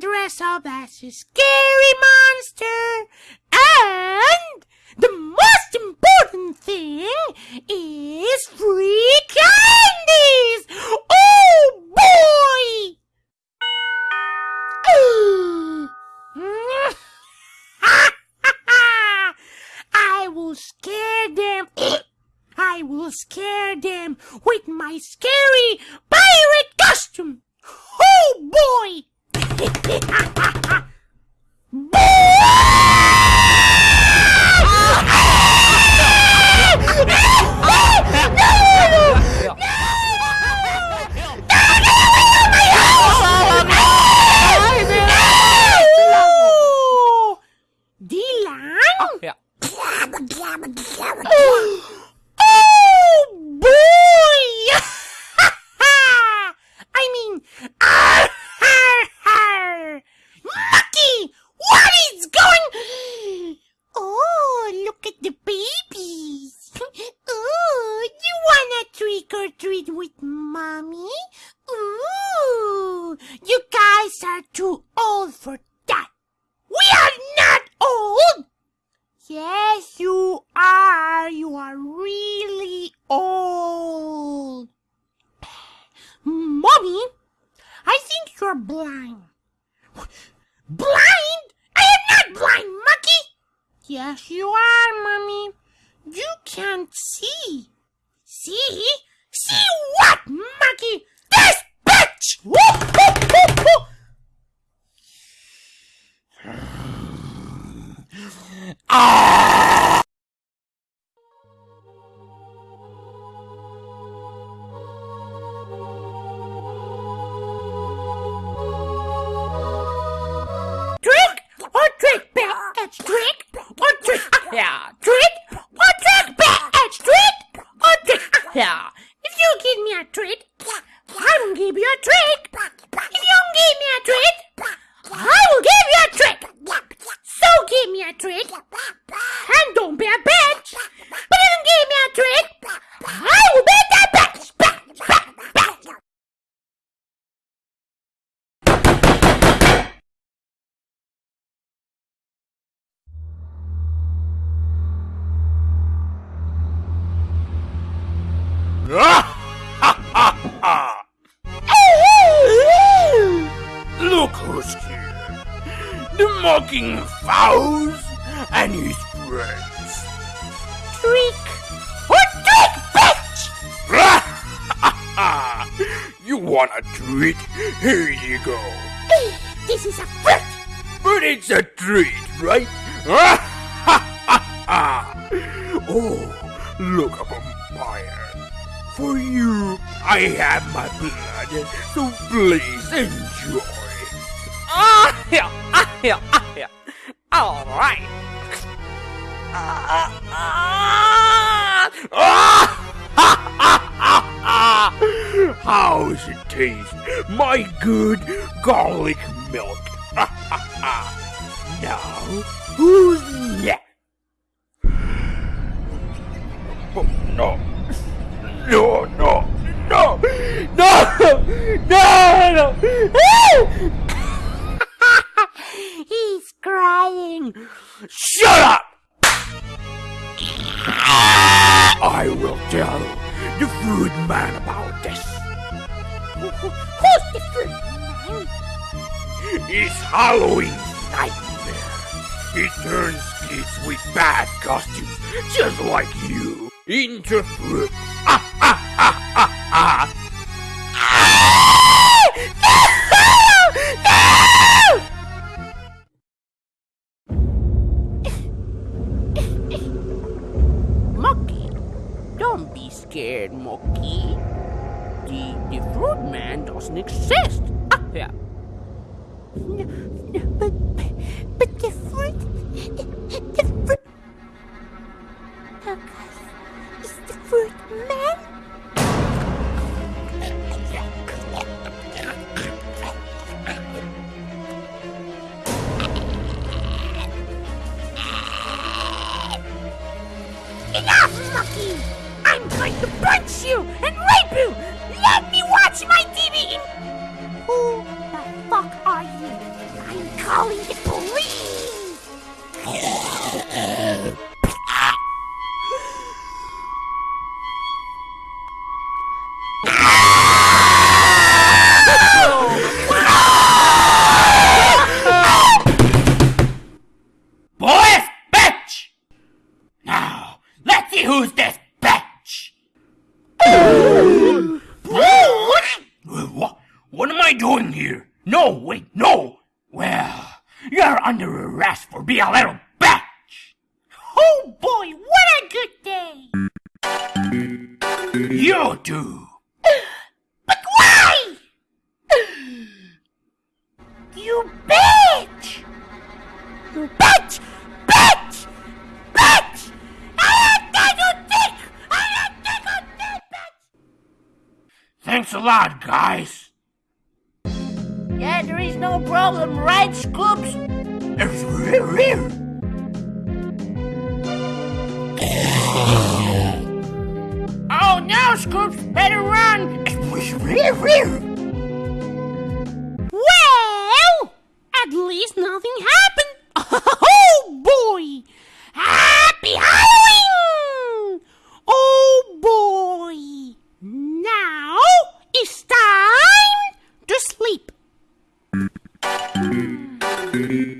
dress up as a scary monster. And the most important thing is free candies. Oh boy! I will scare them. I will scare them with my scary pirate costume. Oh boy! Oh! Dylan? Ja. Oh boy! I mean, arr, arr, arr. Mucky, what is going? Oh, look at the babies. Oh, you wanna trick or treat with mommy? Ooh, you guys are too old for that. We are not old. Yes, you are. You are really old. Mommy, I think you're blind. Blind? I am not blind, Mucky. Yes, you are, Mommy. You can't see. See? See what, Mucky? This bitch! Woo, woo, woo, woo. Trick ah. Give you a trick. If you don't give me a treat, I will give you a trick. So give me a trick, and don't be a bitch. But if you don't give me a trick, I will be that bitch. Look mocking Faust and his friends. Trick or trick, bitch. you want a treat? Here you go. This is a fruit. But it's a treat, right? oh, look a vampire. For you, I have my blood, so please enjoy. Ah, ja. Ah, ja. Ah. All right. Ah. How's it taste? My good garlic milk. now, Shut up! I will tell the food man about this. Who's the fruit man? It's Halloween nightmare. He turns kids with bad costumes, just like you, into fruit. Ah, ah, ah, ah, ah. Monkey. The, the fruit man doesn't exist. Ah, ja. But, but the fruit, the the fruit. Okay, is the fruit man? Enough, Monkey! I'm going to punch you and rape you! Let me watch my TV. Who the fuck are you? I'm calling the police! Boys, bitch! Now, let's see who's this no, wait, no. Well, you're under arrest for being a little bitch. Oh boy, what a good day! You do. But why? You bitch! You bitch! Bitch! Bitch! I am Daniel Dick! I am Daniel Dick, bitch! Thanks a lot, guys. Yeah, there is no problem, right, Scoops? Oh no, Scoops! Better run! Oh, look,